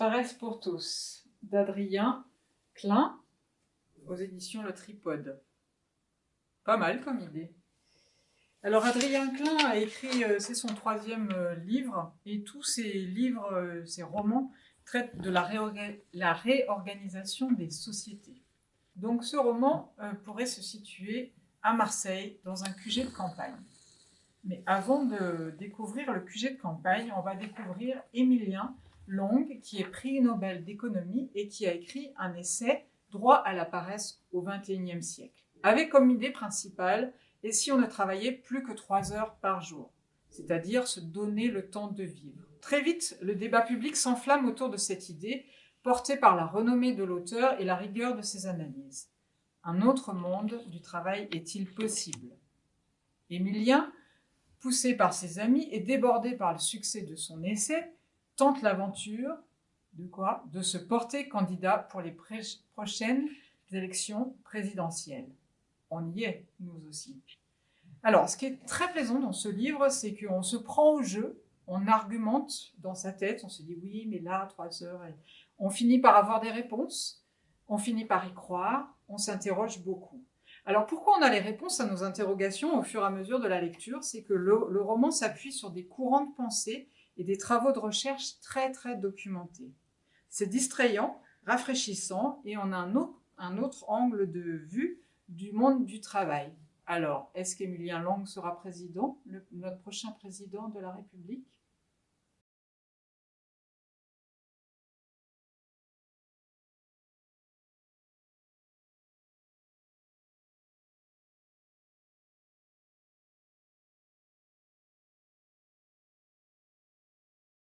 Paresse pour tous, d'Adrien Klein, aux éditions Le Tripode. Pas mal comme idée. Alors Adrien Klein a écrit, euh, c'est son troisième euh, livre, et tous ses livres, euh, ses romans, traitent de la, la réorganisation des sociétés. Donc ce roman pourrait se situer à Marseille, dans un QG de campagne. Mais avant de découvrir le QG de campagne, on va découvrir Émilien Long, qui est prix Nobel d'économie et qui a écrit un essai « Droit à la paresse au XXIe siècle », avec comme idée principale « Et si on ne travaillait plus que trois heures par jour ?» c'est-à-dire se donner le temps de vivre. Très vite, le débat public s'enflamme autour de cette idée, portée par la renommée de l'auteur et la rigueur de ses analyses. Un autre monde du travail est-il possible? Émilien, poussé par ses amis et débordé par le succès de son essai, tente l'aventure de quoi? De se porter candidat pour les prochaines élections présidentielles. On y est, nous aussi. Alors, ce qui est très plaisant dans ce livre, c'est qu'on se prend au jeu, on argumente dans sa tête, on se dit oui, mais là, trois heures, on finit par avoir des réponses, on finit par y croire, on s'interroge beaucoup. Alors pourquoi on a les réponses à nos interrogations au fur et à mesure de la lecture? C'est que le, le roman s'appuie sur des courants de pensée et des travaux de recherche très très documentés. C'est distrayant, rafraîchissant et on a un autre, angle de vue du monde du travail. Alors, est-ce qu'Emilien Lang sera président, notre prochain président de la République?